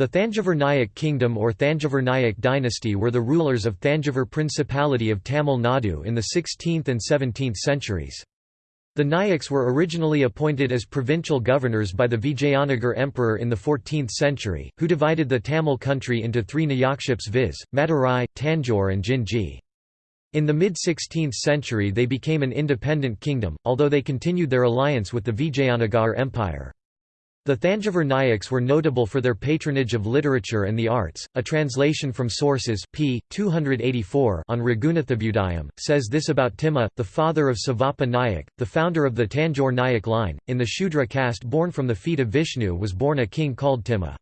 The Thanjavur Nayak kingdom or Thanjavur Nayak dynasty were the rulers of Thanjavur Principality of Tamil Nadu in the 16th and 17th centuries. The Nayaks were originally appointed as provincial governors by the Vijayanagar emperor in the 14th century, who divided the Tamil country into three Nayakships viz., Madurai, Tanjore and Jinji. In the mid-16th century they became an independent kingdom, although they continued their alliance with the Vijayanagar Empire. The Thanjavur Nayaks were notable for their patronage of literature and the arts. A translation from sources p. 284 on Raghunathabhyudayam says this about Timma, the father of Sivappa Nayak, the founder of the Tanjore Nayak line. In the Shudra caste born from the feet of Vishnu was born a king called Timma.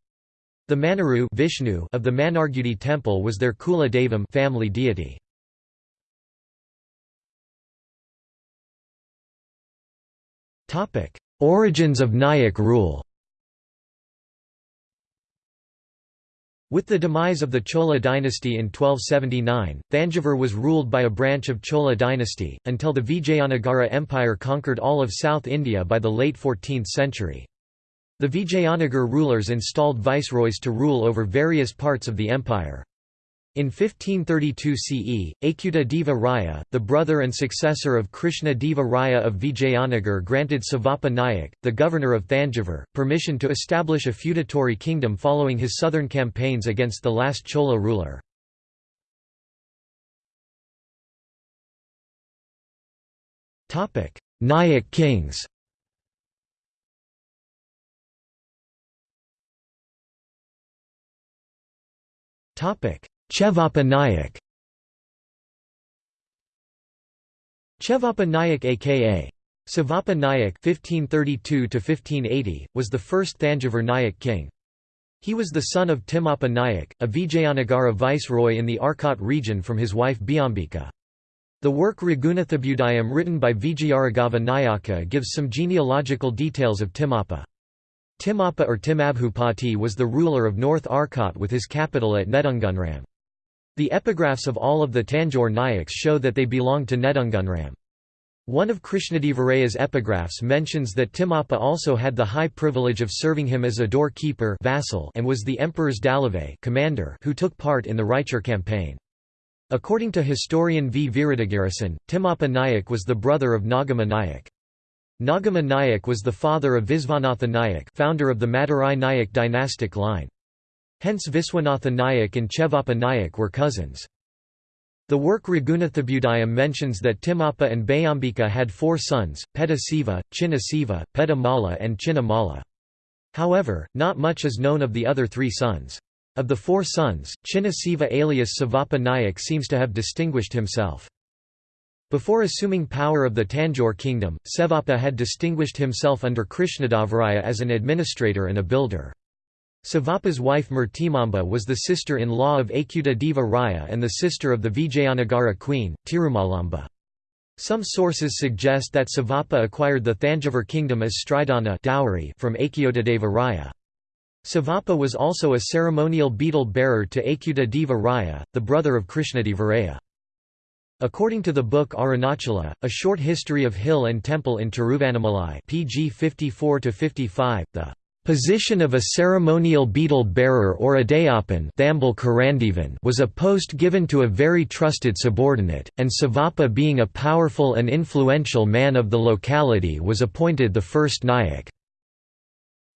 The Manaru Vishnu of the Mannargudi temple was their Kula Devam family deity. Origins of Nayak rule With the demise of the Chola dynasty in 1279, Thanjavur was ruled by a branch of Chola dynasty, until the Vijayanagara Empire conquered all of South India by the late 14th century. The Vijayanagar rulers installed viceroys to rule over various parts of the empire. In 1532 CE, Achyuta Deva Raya, the brother and successor of Krishna Deva Raya of Vijayanagar granted Sivappa Nayak, the governor of Thanjavur, permission to establish a feudatory kingdom following his southern campaigns against the last Chola ruler. Nayak kings Topic Chevappa Nayak Chevappa Nayak aka Sivappa Nayak (1532–1580) was the first Thanjavur Nayak king. He was the son of Timmappa Nayak, a Vijayanagara viceroy in the Arcot region from his wife Biambika. The work Raghunathabhyudayam written by Vijayaraghava Nayaka gives some genealogical details of Timmappa. Timmappa or Timabhupati was the ruler of North Arcot with his capital at Nedungunram. The epigraphs of all of the Tanjore Nayaks show that they belonged to Nedungunram. One of Krishnadevaraya's epigraphs mentions that Timappa also had the high privilege of serving him as a door-keeper vassal and was the emperor's dalave commander who took part in the Raichur campaign. According to historian V. Viruddhagirasan, Timappa Nayak was the brother of Nagama Nayak. Nagama Nayak was the father of Visvanatha Nayak founder of the Madurai Nayak dynastic line. Hence Viswanatha Nayak and Chevappa Nayak were cousins. The work Raghunathabhyudayam mentions that Timappa and Bayambika had four sons, Petta Siva, Chinna Siva, Petta Mala and Chinna Mala. However, not much is known of the other three sons. Of the four sons, Chinna Siva alias Sivappa Nayak seems to have distinguished himself. Before assuming power of the Tanjore kingdom, Sevappa had distinguished himself under Krishnadevaraya as an administrator and a builder. Sivappa's wife Murtimamba was the sister-in-law of Achyuta Deva Raya and the sister of the Vijayanagara queen, Tirumalamba. Some sources suggest that Sivappa acquired the Thanjavur kingdom as Stridana dowry from Achyutadeva Raya. Sivappa was also a ceremonial betel bearer to Achyuta Deva Raya, the brother of Krishnadevaraya. According to the book Arunachala, A Short History of Hill and Temple in Tiruvannamalai pg 54–55, the Position of a ceremonial betel bearer or Adayapan was a post given to a very trusted subordinate, and Sivappa being a powerful and influential man of the locality was appointed the first Nayak.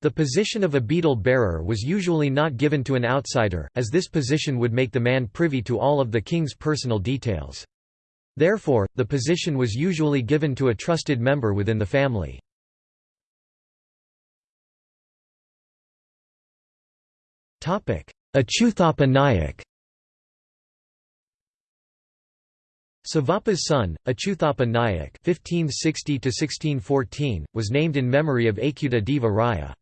The position of a betel bearer was usually not given to an outsider, as this position would make the man privy to all of the king's personal details. Therefore, the position was usually given to a trusted member within the family. Achyuthappa Nayak Sivappa's son, Achyuthappa Nayak (1560–1614), was named in memory of Achyuta Deva Raya.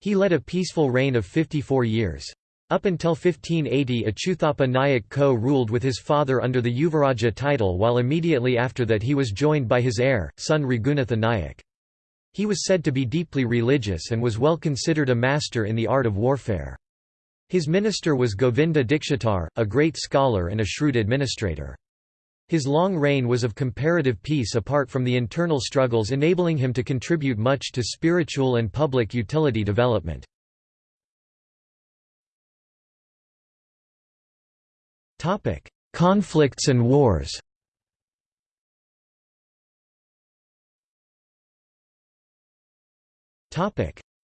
He led a peaceful reign of 54 years. Up until 1580 Achyuthappa Nayak co-ruled with his father under the Yuvaraja title while immediately after that he was joined by his heir, son Raghunatha Nayak. He was said to be deeply religious and was well considered a master in the art of warfare. His minister was Govinda Dikshitar, a great scholar and a shrewd administrator. His long reign was of comparative peace apart from the internal struggles enabling him to contribute much to spiritual and public utility development. Conflicts and wars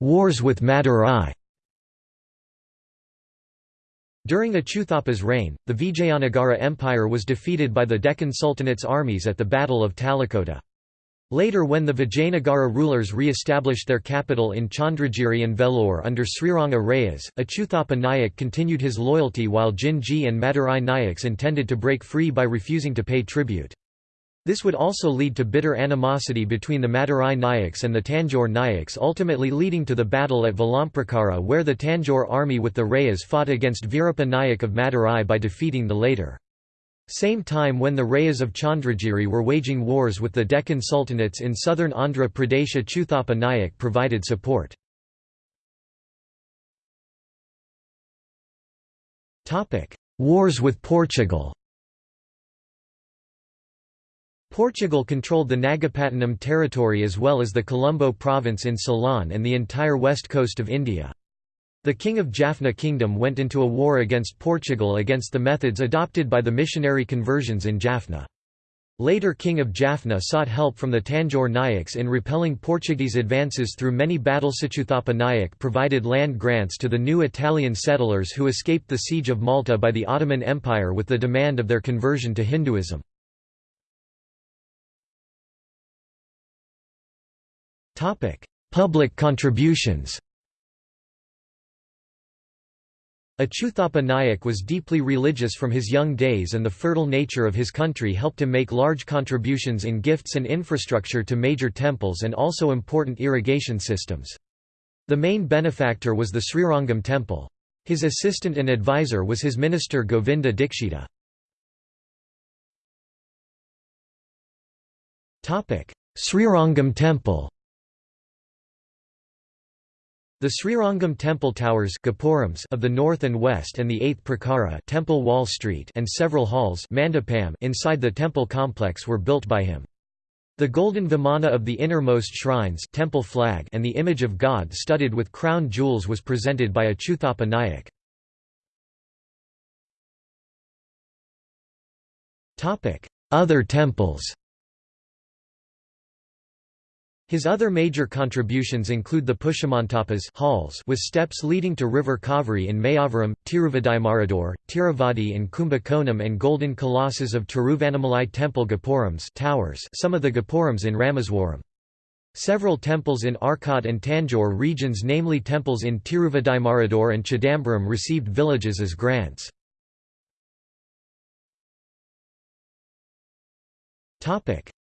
Wars with Madurai during Achuthapa's reign, the Vijayanagara Empire was defeated by the Deccan Sultanate's armies at the Battle of Talikota. Later when the Vijayanagara rulers re-established their capital in Chandragiri and Vellore under Sriranga Rayas, Achuthapa Nayak continued his loyalty while Jinji and Madurai Nayaks intended to break free by refusing to pay tribute. This would also lead to bitter animosity between the Madurai Nayaks and the Tanjore Nayaks ultimately leading to the battle at Valamprakara where the Tanjore army with the Rayas fought against Virapa Nayak of Madurai by defeating the later. Same time when the Rayas of Chandragiri were waging wars with the Deccan Sultanates in southern Andhra Pradesh Chuthapa Nayak provided support. Wars with Portugal Portugal controlled the Nagapattinam territory as well as the Colombo province in Ceylon and the entire west coast of India. The king of Jaffna kingdom went into a war against Portugal against the methods adopted by the missionary conversions in Jaffna. Later king of Jaffna sought help from the Tanjore Nayaks in repelling Portuguese advances through many battles Sachuthapa Nayak provided land grants to the new Italian settlers who escaped the siege of Malta by the Ottoman Empire with the demand of their conversion to Hinduism. Public contributions Achuthapa Nayak was deeply religious from his young days and the fertile nature of his country helped him make large contributions in gifts and infrastructure to major temples and also important irrigation systems. The main benefactor was the Srirangam temple. His assistant and advisor was his minister Govinda Dikshita. Srirangam temple the Srirangam temple towers of the north and west and the 8th Prakara temple wall street and several halls inside the temple complex were built by him. The golden vimana of the innermost shrines temple flag and the image of God studded with crown jewels was presented by Achuthapa Nayak. Other temples his other major contributions include the Pushpamantapas halls with steps leading to river Kaveri in Mayavaram, Tiruvidaimarudur, Tiruvadi in Kumbakonam and golden colossus of Tiruvannamalai temple Gopurams towers some of the Gopurams in Rameswaram. Several temples in Arcot and Tanjore regions namely temples in Tiruvidaimarudur and Chidambaram received villages as grants.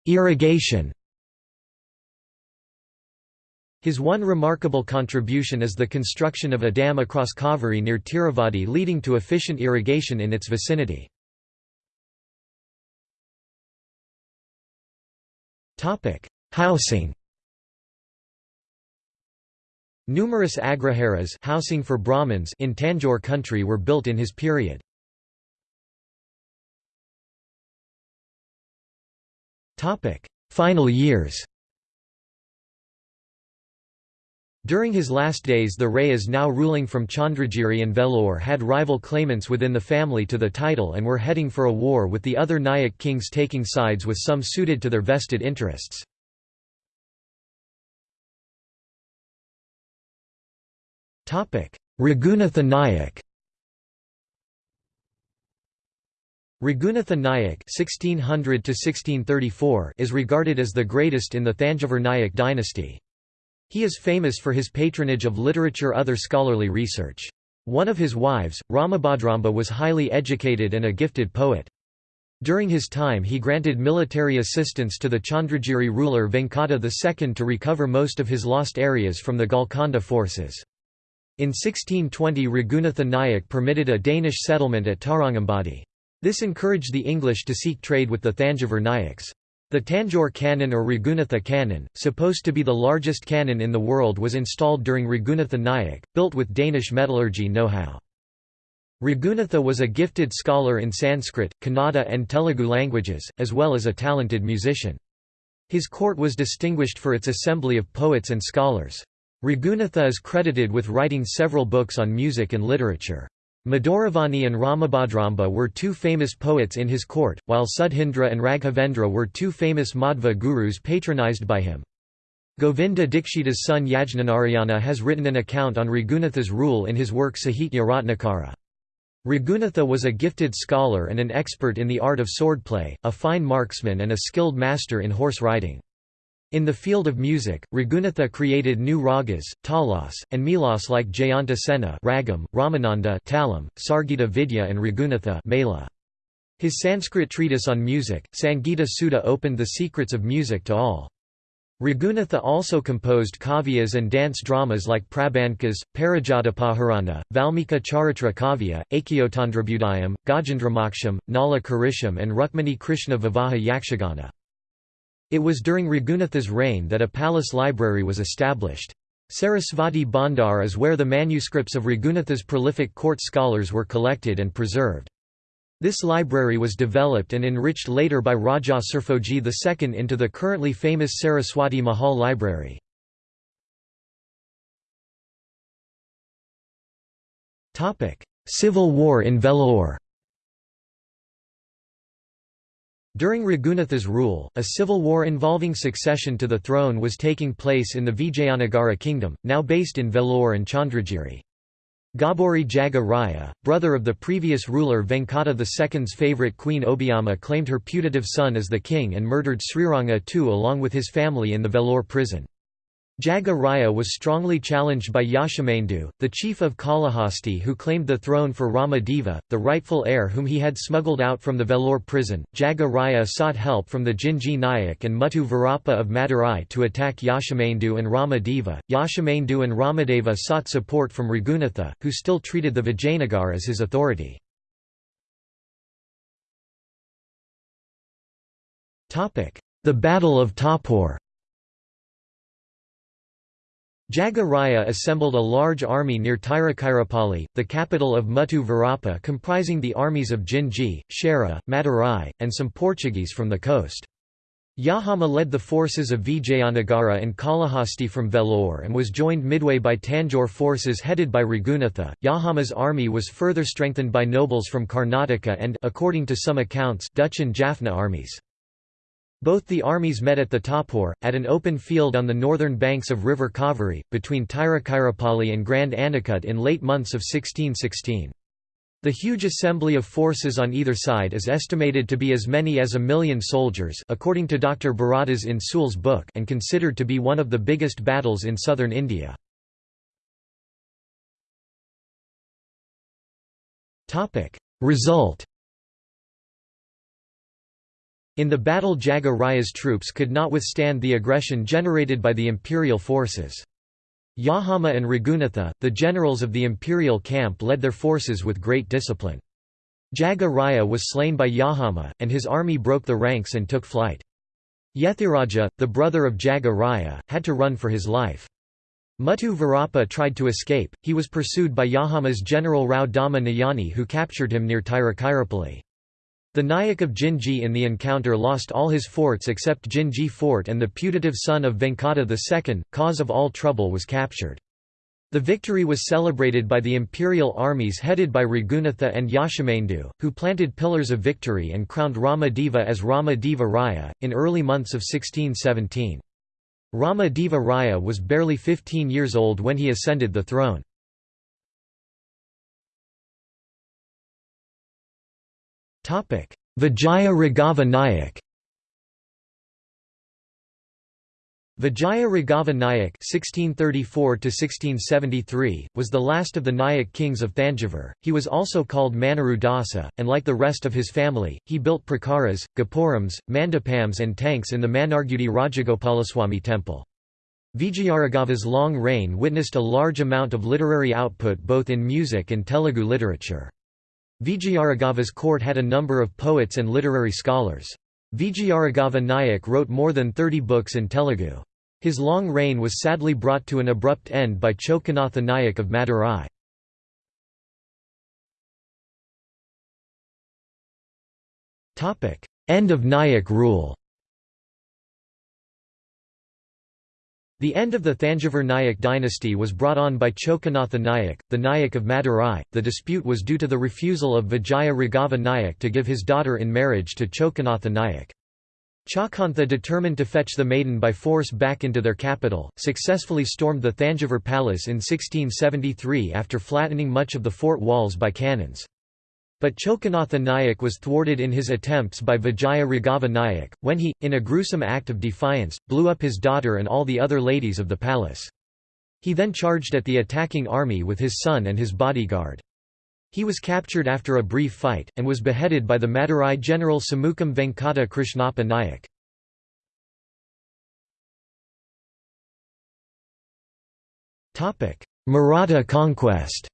Irrigation his one remarkable contribution is the construction of a dam across Kaveri near Tiruvadi leading to efficient irrigation in its vicinity. Housing Numerous agraharas housing for Brahmins in Tanjore country were built in his period. Final years During his last days the Rayas now ruling from Chandragiri and Vellore had rival claimants within the family to the title and were heading for a war with the other Nayak kings taking sides with some suited to their vested interests. Raghunatha Nayak Raghunatha Nayak (1600–1634) is regarded as the greatest in the Thanjavur Nayak dynasty. He is famous for his patronage of literature other scholarly research. One of his wives, Ramabhadramba was highly educated and a gifted poet. During his time he granted military assistance to the Chandragiri ruler Venkata II to recover most of his lost areas from the Golconda forces. In 1620 Raghunatha Nayak permitted a Danish settlement at Tarangambadi. This encouraged the English to seek trade with the Thanjavur Nayaks. The Tanjore cannon or Raghunatha cannon, supposed to be the largest cannon in the world was installed during Raghunatha Nayak, built with Danish metallurgy know-how. Raghunatha was a gifted scholar in Sanskrit, Kannada and Telugu languages, as well as a talented musician. His court was distinguished for its assembly of poets and scholars. Raghunatha is credited with writing several books on music and literature. Maduravani and Ramabhadramba were two famous poets in his court, while Sudhindra and Raghavendra were two famous Madhva gurus patronized by him. Govinda Dikshita's son Yajnanarayana has written an account on Raghunatha's rule in his work Sahitya Ratnakara. Raghunatha was a gifted scholar and an expert in the art of swordplay, a fine marksman and a skilled master in horse riding. In the field of music, Raghunatha created new ragas, talas, and melas like Jayanta Sena ragam, Ramananda talam, Sangita Vidya and Raghunatha mela. His Sanskrit treatise on music, Sangita Sudha opened the secrets of music to all. Raghunatha also composed kavyas and dance dramas like Prabandhkas, Parijatapaharana, Valmiki Charitra Kavya, Achyutabhyudayam, Gajendramoksham, Nala Karisham and Rukmini Krishna Vivaha Yakshagana. It was during Raghunatha's reign that a palace library was established. Sarasvati Bhandar is where the manuscripts of Raghunatha's prolific court scholars were collected and preserved. This library was developed and enriched later by Raja Serfoji II into the currently famous Saraswati Mahal Library. Civil war in Vellore During Raghunatha's rule, a civil war involving succession to the throne was taking place in the Vijayanagara kingdom, now based in Vellore and Chandragiri. Gobburi Jaga Raya, brother of the previous ruler Venkata II's favourite queen Obiama claimed her putative son as the king and murdered Sriranga II along with his family in the Vellore prison. Jaga Raya was strongly challenged by Yashamendu, the chief of Kalahasti who claimed the throne for Rama Deva, the rightful heir whom he had smuggled out from the Vellore prison. Jaga Raya sought help from the Jinji Nayak and Muttu Virappa of Madurai to attack Yashamendu and Rama Deva. Yashamendu and Ramadeva sought support from Raghunatha, who still treated the Vijayanagar as his authority. The Battle of Tapur Jaga Raya assembled a large army near Tiruchirappalli, the capital of Muttu Virappa comprising the armies of Jinji, Chera, Madurai, and some Portuguese from the coast. Yahama led the forces of Vijayanagara and Kalahasti from Vellore and was joined midway by Tanjore forces headed by Raghunatha. Yahama's army was further strengthened by nobles from Karnataka and according to some accounts Dutch and Jaffna armies. Both the armies met at the Tapur, at an open field on the northern banks of river Kaveri, between Tiruchirappalli and Grand Anicut in late months of 1616. The huge assembly of forces on either side is estimated to be as many as a million soldiers according to Dr. Bharadas in Soul's book and considered to be one of the biggest battles in southern India. Result in the battle Jaga Raya's troops could not withstand the aggression generated by the imperial forces. Yahama and Raghunatha, the generals of the imperial camp led their forces with great discipline. Jaga Raya was slain by Yahama, and his army broke the ranks and took flight. Yethiraja, the brother of Jaga Raya, had to run for his life. Muttu Virappa tried to escape, he was pursued by Yahama's general Rao Dama Nayani who captured him near Tiruchirappalli. The Nayak of Jinji in the encounter lost all his forts except Jinji fort and the putative son of Venkata II, cause of all trouble was captured. The victory was celebrated by the imperial armies headed by Raghunatha and Yashamendu, who planted pillars of victory and crowned Rama Deva as Rama Deva Raya, in early months of 1617. Rama Deva Raya was barely 15 years old when he ascended the throne. Vijaya Raghava Nayak Vijaya Raghava Nayak (1634–1673) was the last of the Nayak kings of Thanjavur. He was also called Manaru Dasa, and like the rest of his family, he built prakaras, gopurams, mandapams, and tanks in the Mannargudi Rajagopalaswamy temple. Vijayaraghava's long reign witnessed a large amount of literary output both in music and Telugu literature. Vijayaraghava's court had a number of poets and literary scholars. Vijayaraghava Nayak wrote more than 30 books in Telugu. His long reign was sadly brought to an abrupt end by Chokanatha Nayak of Madurai. End of Nayak rule The end of the Thanjavur Nayak dynasty was brought on by Chokanatha Nayak, the Nayak of Madurai. The dispute was due to the refusal of Vijaya Raghava Nayak to give his daughter in marriage to Chokanatha Nayak. Chakantha determined to fetch the maiden by force back into their capital, successfully stormed the Thanjavur palace in 1673 after flattening much of the fort walls by cannons. But Chokanatha Nayak was thwarted in his attempts by Vijaya Raghava Nayak, when he, in a gruesome act of defiance, blew up his daughter and all the other ladies of the palace. He then charged at the attacking army with his son and his bodyguard. He was captured after a brief fight, and was beheaded by the Madurai general Samukam Venkata Krishnappa Nayak. Maratha conquest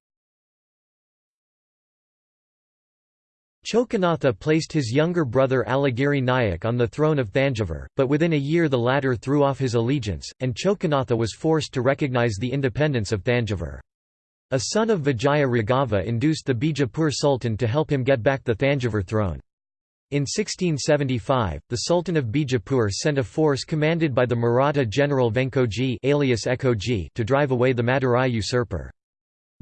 Chokanatha placed his younger brother Alagiri Nayak on the throne of Thanjavur, but within a year the latter threw off his allegiance, and Chokanatha was forced to recognize the independence of Thanjavur. A son of Vijaya Raghava induced the Bijapur Sultan to help him get back the Thanjavur throne. In 1675, the Sultan of Bijapur sent a force commanded by the Maratha general Venkoji alias Ekoji to drive away the Madurai usurper.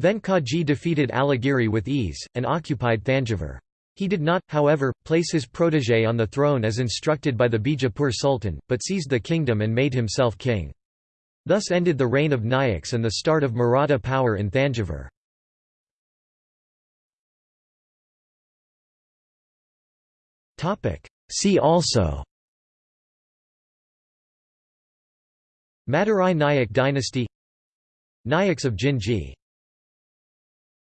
Venkoji defeated Alagiri with ease, and occupied Thanjavur. He did not, however, place his protégé on the throne as instructed by the Bijapur Sultan, but seized the kingdom and made himself king. Thus ended the reign of Nayaks and the start of Maratha power in Thanjavur. See also Madurai Nayak dynasty Nayaks of Jinji